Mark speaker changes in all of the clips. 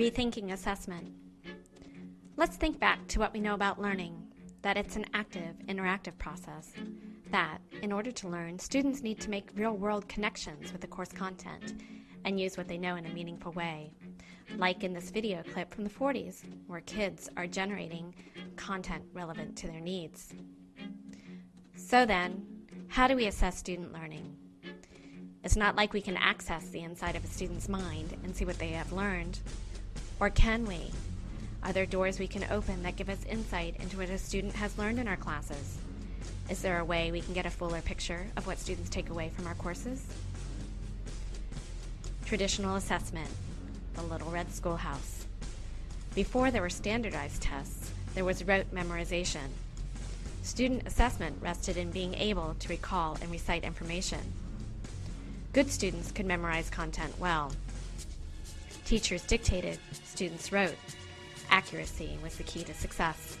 Speaker 1: Rethinking assessment. Let's think back to what we know about learning that it's an active, interactive process. That, in order to learn, students need to make real world connections with the course content and use what they know in a meaningful way. Like in this video clip from the 40s, where kids are generating content relevant to their needs. So then, how do we assess student learning? It's not like we can access the inside of a student's mind and see what they have learned. Or can we? Are there doors we can open that give us insight into what a student has learned in our classes? Is there a way we can get a fuller picture of what students take away from our courses? Traditional assessment, the Little Red Schoolhouse. Before there were standardized tests, there was rote memorization. Student assessment rested in being able to recall and recite information. Good students could memorize content well. Teachers dictated, students wrote. Accuracy was the key to success.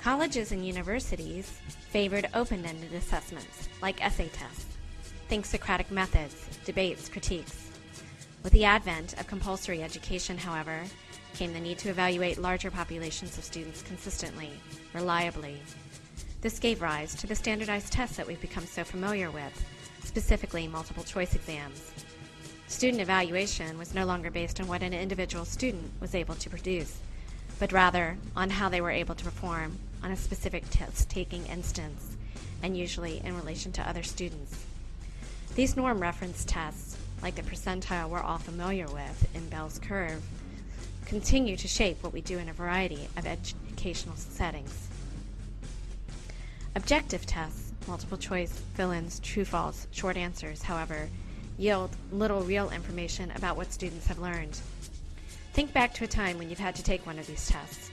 Speaker 1: Colleges and universities favored open-ended assessments, like essay tests. Think Socratic methods, debates, critiques. With the advent of compulsory education, however, came the need to evaluate larger populations of students consistently, reliably. This gave rise to the standardized tests that we've become so familiar with, specifically multiple choice exams. Student evaluation was no longer based on what an individual student was able to produce, but rather on how they were able to perform on a specific test-taking instance, and usually in relation to other students. These norm reference tests, like the percentile we're all familiar with in Bell's curve, continue to shape what we do in a variety of educational settings. Objective tests, multiple choice, fill-ins, true-false, short answers, however, yield little real information about what students have learned. Think back to a time when you've had to take one of these tests.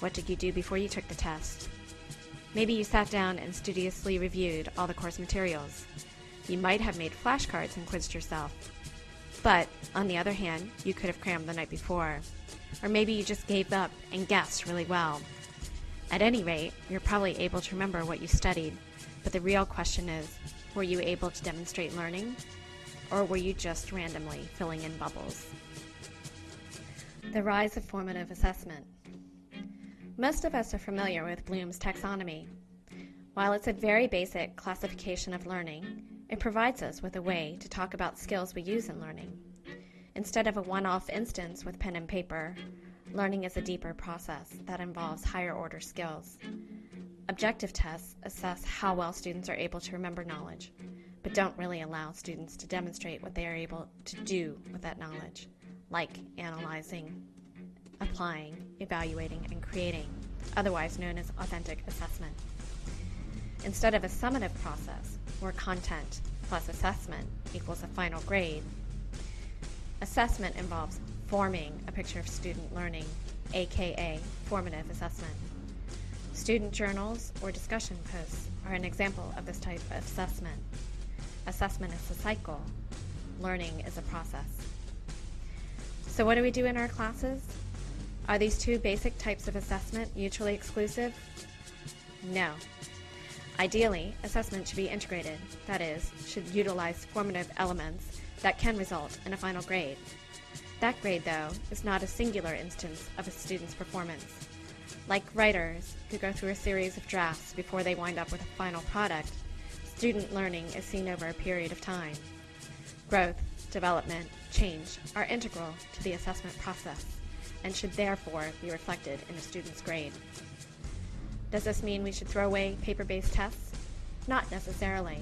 Speaker 1: What did you do before you took the test? Maybe you sat down and studiously reviewed all the course materials. You might have made flashcards and quizzed yourself. But, on the other hand, you could have crammed the night before. Or maybe you just gave up and guessed really well. At any rate, you're probably able to remember what you studied, but the real question is, were you able to demonstrate learning? Or were you just randomly filling in bubbles? The rise of formative assessment. Most of us are familiar with Bloom's taxonomy. While it's a very basic classification of learning, it provides us with a way to talk about skills we use in learning. Instead of a one-off instance with pen and paper, learning is a deeper process that involves higher order skills. Objective tests assess how well students are able to remember knowledge, but don't really allow students to demonstrate what they are able to do with that knowledge, like analyzing, applying, evaluating, and creating, otherwise known as authentic assessment. Instead of a summative process, where content plus assessment equals a final grade, assessment involves forming a picture of student learning, aka formative assessment. Student journals or discussion posts are an example of this type of assessment. Assessment is a cycle. Learning is a process. So what do we do in our classes? Are these two basic types of assessment mutually exclusive? No. Ideally, assessment should be integrated, that is, should utilize formative elements that can result in a final grade. That grade, though, is not a singular instance of a student's performance. Like writers who go through a series of drafts before they wind up with a final product, Student learning is seen over a period of time. Growth, development, change are integral to the assessment process and should therefore be reflected in a student's grade. Does this mean we should throw away paper-based tests? Not necessarily,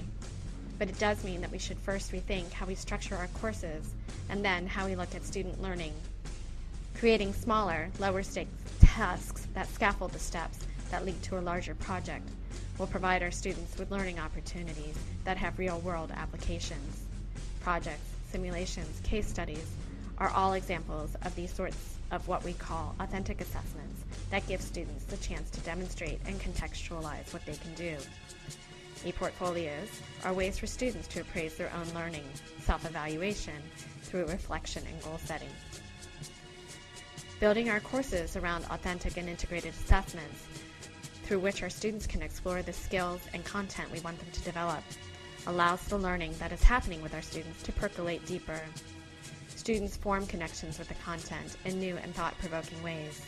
Speaker 1: but it does mean that we should first rethink how we structure our courses and then how we look at student learning. Creating smaller, lower stakes tasks that scaffold the steps that lead to a larger project will provide our students with learning opportunities that have real-world applications. Projects, simulations, case studies are all examples of these sorts of what we call authentic assessments that give students the chance to demonstrate and contextualize what they can do. E-portfolios are ways for students to appraise their own learning, self-evaluation, through reflection and goal setting. Building our courses around authentic and integrated assessments through which our students can explore the skills and content we want them to develop, allows the learning that is happening with our students to percolate deeper. students form connections with the content in new and thought-provoking ways.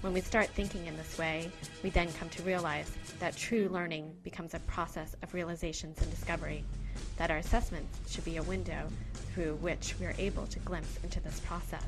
Speaker 1: When we start thinking in this way, we then come to realize that true learning becomes a process of realizations and discovery, that our assessments should be a window through which we are able to glimpse into this process.